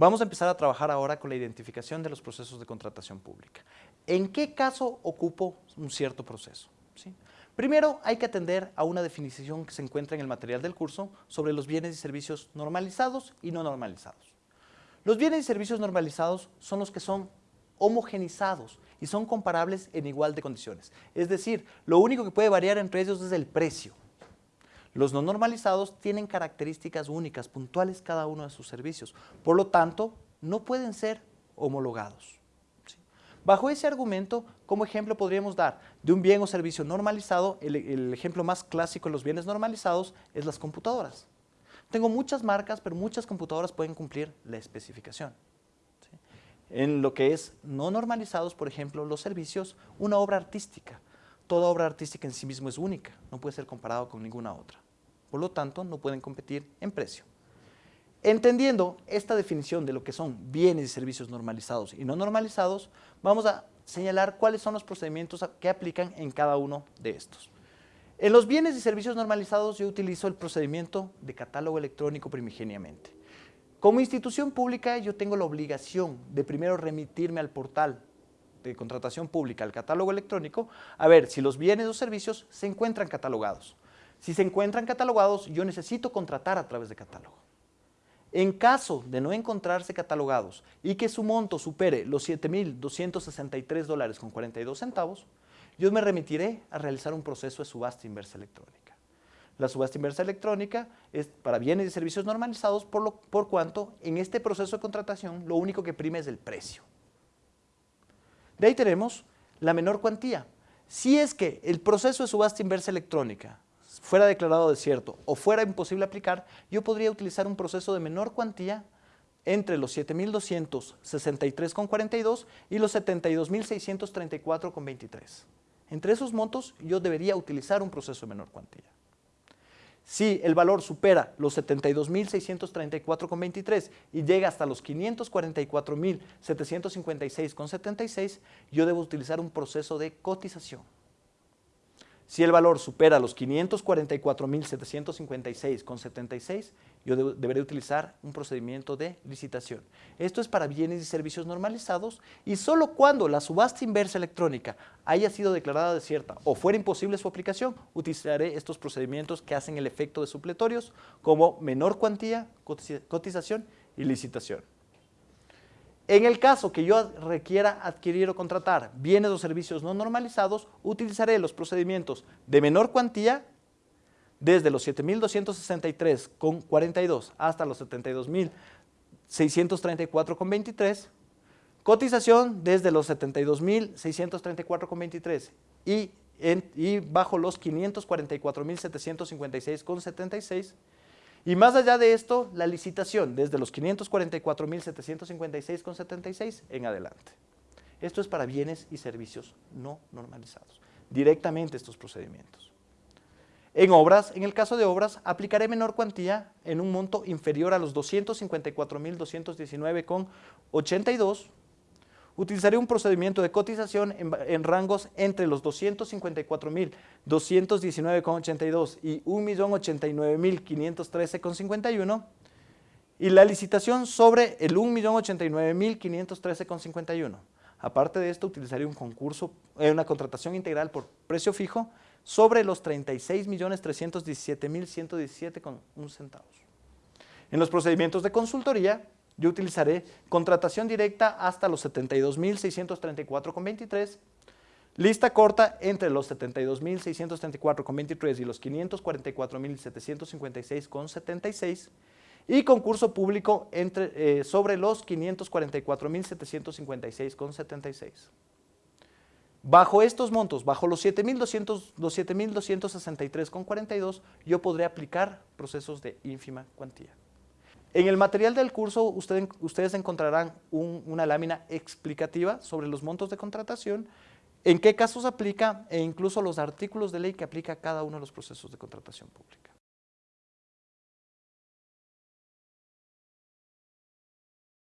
Vamos a empezar a trabajar ahora con la identificación de los procesos de contratación pública. ¿En qué caso ocupo un cierto proceso? Primero, hay que atender a una definición que se encuentra en el material del curso sobre los bienes y servicios normalizados y no normalizados. Los bienes y servicios normalizados son los que son homogenizados y son comparables en igual de condiciones. Es decir, lo único que puede variar entre ellos es el precio. Los no normalizados tienen características únicas, puntuales cada uno de sus servicios. Por lo tanto, no pueden ser homologados. Bajo ese argumento, como ejemplo podríamos dar de un bien o servicio normalizado, el, ejemplo más clásico de los bienes normalizados es las computadoras. Tengo muchas marcas, pero muchas computadoras pueden cumplir la especificación. En lo que es no normalizados, por ejemplo, los servicios, una obra artística. Toda obra artística en sí mismo es única, no puede ser comparado con ninguna otra. Por lo tanto, no pueden competir en precio. Entendiendo esta definición de lo que son bienes y servicios normalizados y no normalizados, vamos a señalar cuáles son los procedimientos que aplican en cada uno de estos. En los bienes y servicios normalizados yo utilizo el procedimiento de catálogo electrónico primigeniamente. Como institución pública yo tengo la obligación de primero remitirme al portal de contratación pública, al catálogo electrónico, a ver si los bienes o servicios se encuentran catalogados. Si se encuentran catalogados, yo necesito contratar a través de catálogo. En caso de no encontrarse catalogados y que su monto supere los 7.263 dólares con 42 centavos, yo me remitiré a realizar un proceso de subasta inversa electrónica. La subasta inversa electrónica es para bienes y servicios normalizados por, lo, por cuanto en este proceso de contratación lo único que prime es el precio. De ahí tenemos la menor cuantía. Si es que el proceso de subasta inversa electrónica fuera declarado desierto o fuera imposible aplicar, yo podría utilizar un proceso de menor cuantía entre los 7.263,42 y los 72.634,23. Entre esos montos yo debería utilizar un proceso de menor cuantía. Si el valor supera los 72.634,23 y llega hasta los 544.756,76, yo debo utilizar un proceso de cotización. Si el valor supera los 544.756,76, yo deberé utilizar un procedimiento de licitación. Esto es para bienes y servicios normalizados y solo cuando la subasta inversa electrónica haya sido declarada desierta o fuera imposible su aplicación, utilizaré estos procedimientos que hacen el efecto de supletorios como menor cuantía, cotización y licitación. En el caso que yo requiera adquirir o contratar bienes o servicios no normalizados, utilizaré los procedimientos de menor cuantía desde los 7.263,42 hasta los 72.634,23, cotización desde los 72.634,23 y, y bajo los 544.756,76 y más allá de esto, la licitación desde los 544.756,76 en adelante. Esto es para bienes y servicios no normalizados, directamente estos procedimientos. En obras, en el caso de obras, aplicaré menor cuantía en un monto inferior a los 254.219,82 utilizaré un procedimiento de cotización en, rangos entre los 254.219,82 y 1.089.513,51 y la licitación sobre el 1.089.513,51. Aparte de esto, utilizaré un concurso, eh, una contratación integral por precio fijo sobre los 36.317.117,1 centavos. En los procedimientos de consultoría, yo utilizaré contratación directa hasta los 72.634,23, lista corta entre los 72.634,23 y los 544.756,76 y concurso público entre, eh, sobre los 544.756,76. Bajo estos montos, bajo los 7.263,42, yo podré aplicar procesos de ínfima cuantía. En el material del curso ustedes encontrarán una lámina explicativa sobre los montos de contratación, en qué casos aplica e incluso los artículos de ley que aplica cada uno de los procesos de contratación pública.